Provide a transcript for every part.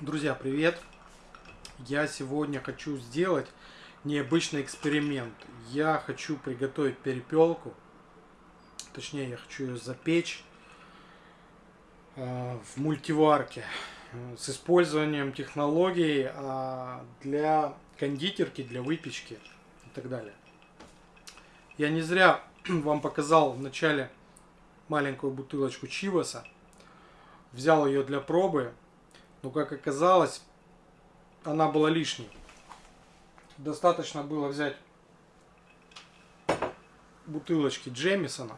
Друзья, привет! Я сегодня хочу сделать необычный эксперимент. Я хочу приготовить перепелку. Точнее, я хочу ее запечь э, в мультиварке э, с использованием технологий э, для кондитерки, для выпечки и так далее. Я не зря вам показал в начале маленькую бутылочку чиваса. Взял ее для пробы но как оказалось, она была лишней. Достаточно было взять бутылочки Джемисона,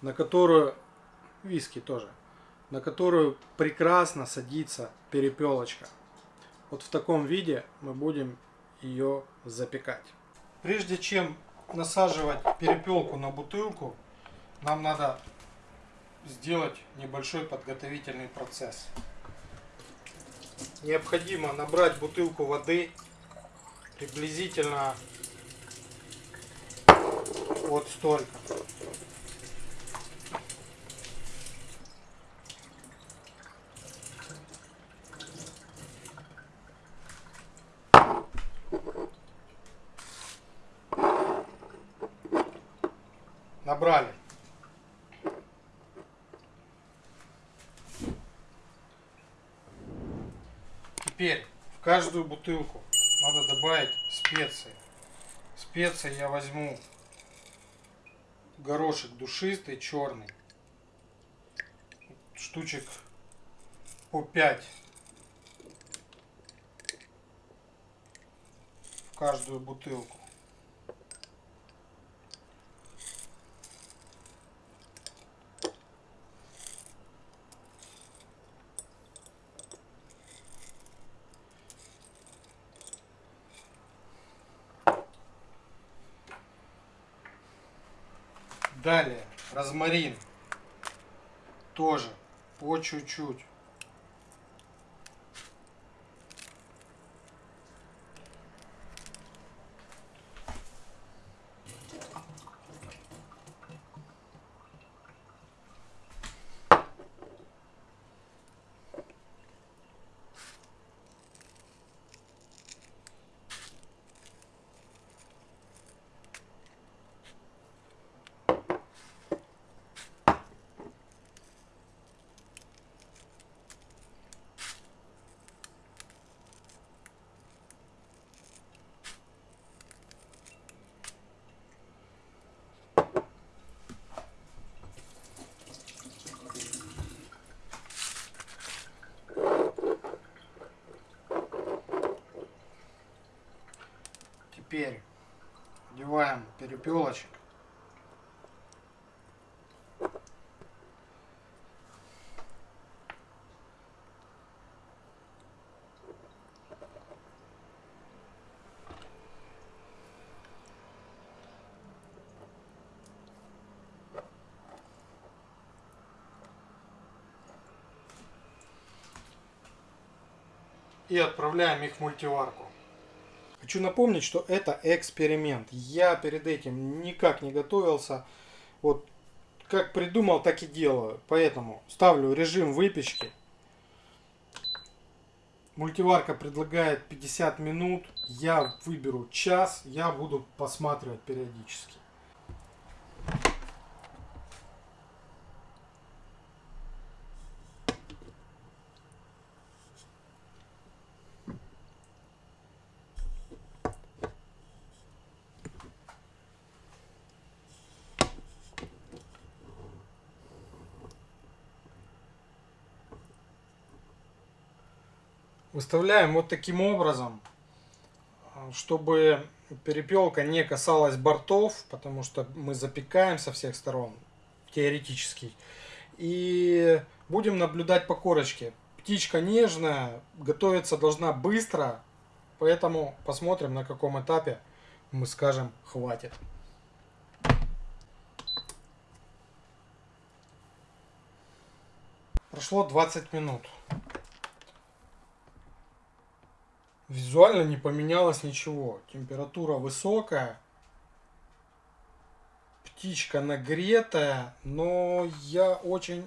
на которую, виски тоже, на которую прекрасно садится перепелочка. Вот в таком виде мы будем ее запекать. Прежде чем насаживать перепелку на бутылку, нам надо сделать небольшой подготовительный процесс. Необходимо набрать бутылку воды приблизительно вот столько. Набрали. Теперь в каждую бутылку надо добавить специи. Специи я возьму горошек душистый, черный. Штучек по 5 в каждую бутылку. Далее, розмарин. Тоже по чуть-чуть. Теперь одеваем перепелочек. и отправляем их в мультиварку. Хочу напомнить, что это эксперимент. Я перед этим никак не готовился. Вот как придумал, так и делаю. Поэтому ставлю режим выпечки. Мультиварка предлагает 50 минут. Я выберу час. Я буду посматривать периодически. Выставляем вот таким образом, чтобы перепелка не касалась бортов, потому что мы запекаем со всех сторон, теоретически. И будем наблюдать по корочке. Птичка нежная, готовиться должна быстро, поэтому посмотрим на каком этапе мы скажем хватит. Прошло 20 минут. Визуально не поменялось ничего. Температура высокая. Птичка нагретая. Но я очень...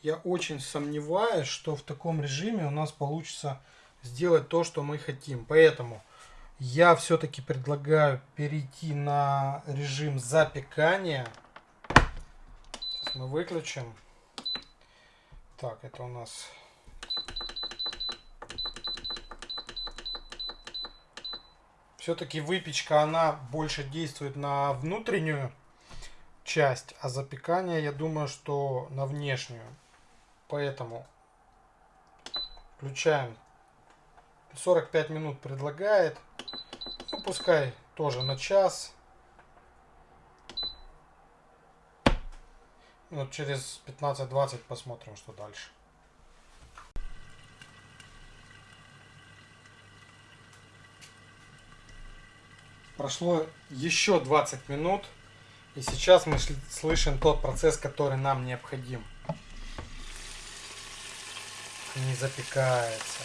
я очень сомневаюсь, что в таком режиме у нас получится сделать то, что мы хотим. Поэтому я все-таки предлагаю перейти на режим запекания. Сейчас мы выключим. Так, это у нас... Все-таки выпечка, она больше действует на внутреннюю часть, а запекание, я думаю, что на внешнюю. Поэтому включаем 45 минут предлагает. Ну, пускай тоже на час. Вот через 15-20 посмотрим, что дальше. Прошло еще 20 минут. И сейчас мы слышим тот процесс, который нам необходим. Не запекается.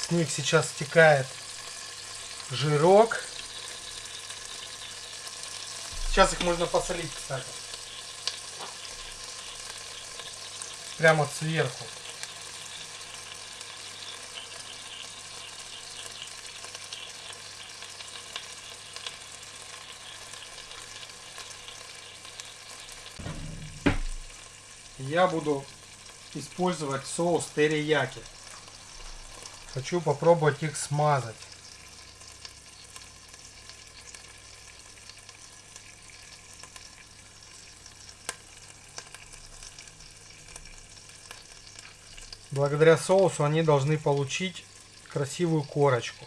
С них сейчас стекает жирок. Сейчас их можно посолить, кстати. Прямо сверху. я буду использовать соус терияки. Хочу попробовать их смазать. Благодаря соусу они должны получить красивую корочку.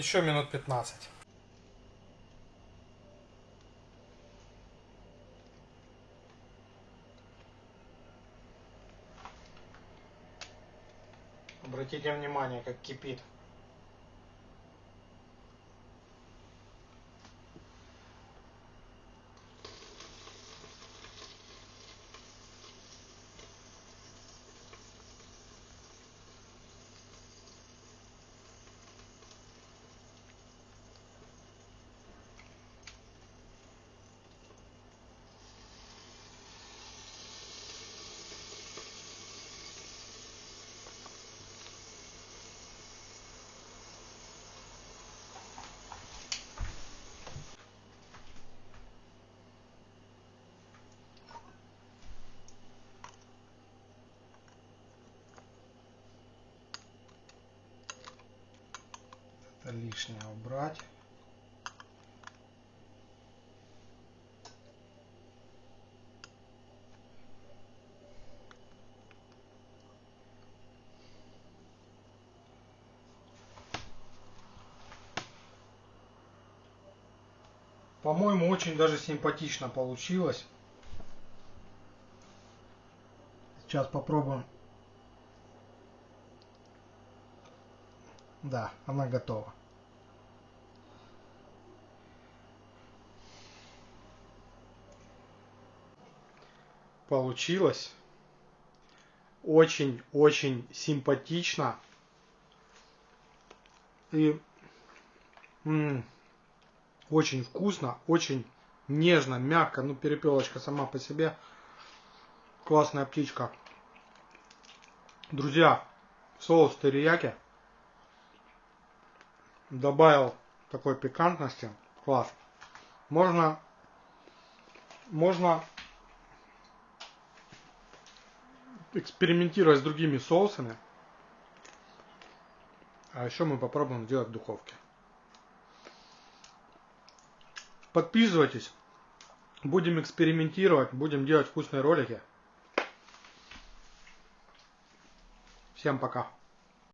Еще минут 15. Обратите внимание, как кипит. это лишнее убрать. По-моему, очень даже симпатично получилось. Сейчас попробуем Да, она готова. Получилось. Очень-очень симпатично. И м очень вкусно, очень нежно, мягко. Ну, перепелочка сама по себе Классная птичка. Друзья, соус терияки. Добавил такой пикантности. Класс. Можно, можно экспериментировать с другими соусами. А еще мы попробуем сделать в духовке. Подписывайтесь. Будем экспериментировать, будем делать вкусные ролики. Всем пока.